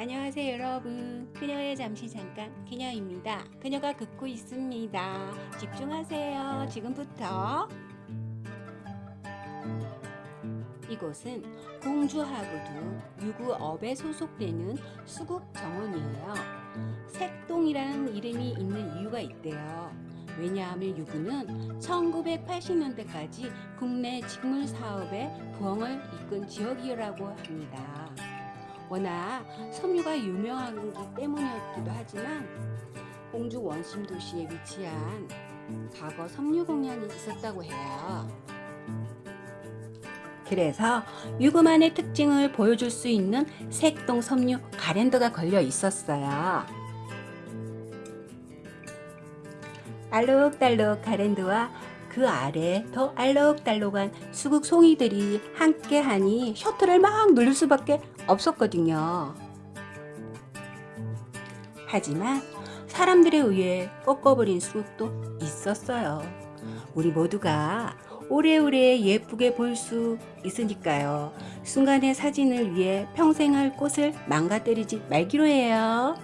안녕하세요 여러분. 그녀의 잠시 잠깐 그녀입니다. 그녀가 긋고 있습니다. 집중하세요 지금부터. 이곳은 공주하고도 유구업에 소속되는 수국 정원이에요. 색동이라는 이름이 있는 이유가 있대요. 왜냐하면 유구는 1980년대까지 국내 직물 사업의 부흥을 이끈 지역이라고 합니다. 워낙 섬유가 유명하기 때문이었기도 하지만 공주 원심 도시에 위치한 과거 섬유 공연이 있었다고 해요. 그래서 유구만의 특징을 보여줄 수 있는 색동 섬유 가랜드가 걸려 있었어요. 알록달록 가랜드와 그 아래 더 알록달록한 수국 송이들이 함께 하니 셔터를 막 누를 수밖에 없었거든요. 하지만 사람들에 의해 꺾어버린 수국도 있었어요. 우리 모두가 오래오래 예쁘게 볼 수 있으니까요. 순간의 사진을 위해 평생 할 꽃을 망가뜨리지 말기로 해요.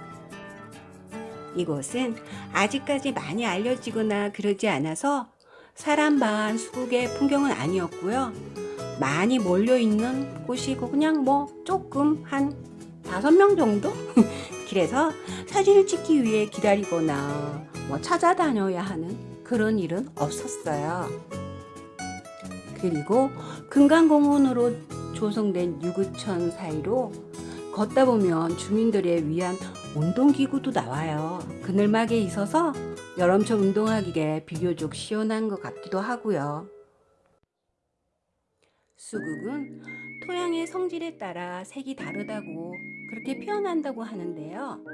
이곳은 아직까지 많이 알려지거나 그러지 않아서 사람 반 수국의 풍경은 아니었고요. 많이 몰려있는 곳이고 그냥 뭐 조금 한 다섯 명 정도? 길에서 사진을 찍기 위해 기다리거나 뭐 찾아다녀야 하는 그런 일은 없었어요. 그리고 금강공원으로 조성된 유구천 사이로 걷다 보면 주민들에 위한 운동기구도 나와요. 그늘막에 있어서 여름철 운동하기에 비교적 시원한 것 같기도 하고요. 수국은 토양의 성질에 따라 색이 다르다고 그렇게 표현한다고 하는데요.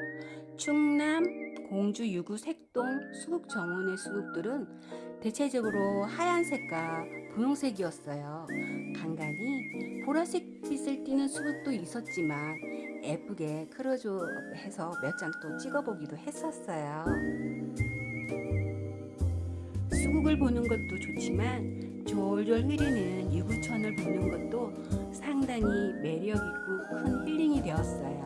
충남 공주 유구 색동 수국 정원의 수국들은 대체적으로 하얀색과 분홍색이었어요. 간간히 보라색 빛을 띠는 수국도 있었지만 예쁘게 크로즈 해서 몇 장 또 찍어보기도 했었어요. 수국을 보는 것도 좋지만 졸졸 흐르는 유구천을 보는 것도 상당히 매력있고 큰 힐링이 되었어요.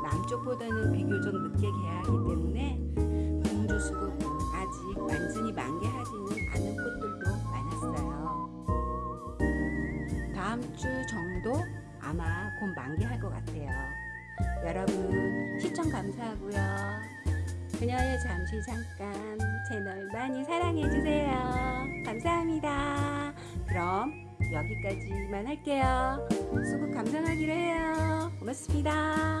남쪽보다는 비교적 늦게 개하기 때문에 공주 수국 아직 완전히 만개하지는 않은 꽃들도 많았어요. 다음 주 정도 아마 곧 만개할 것 같아요. 여러분 시청 감사하고요. 그녀의 잠시 잠깐 채널 많이 사랑해주세요. 감사합니다. 그럼 여기까지만 할게요. 수국 감상하기로 해요. 고맙습니다.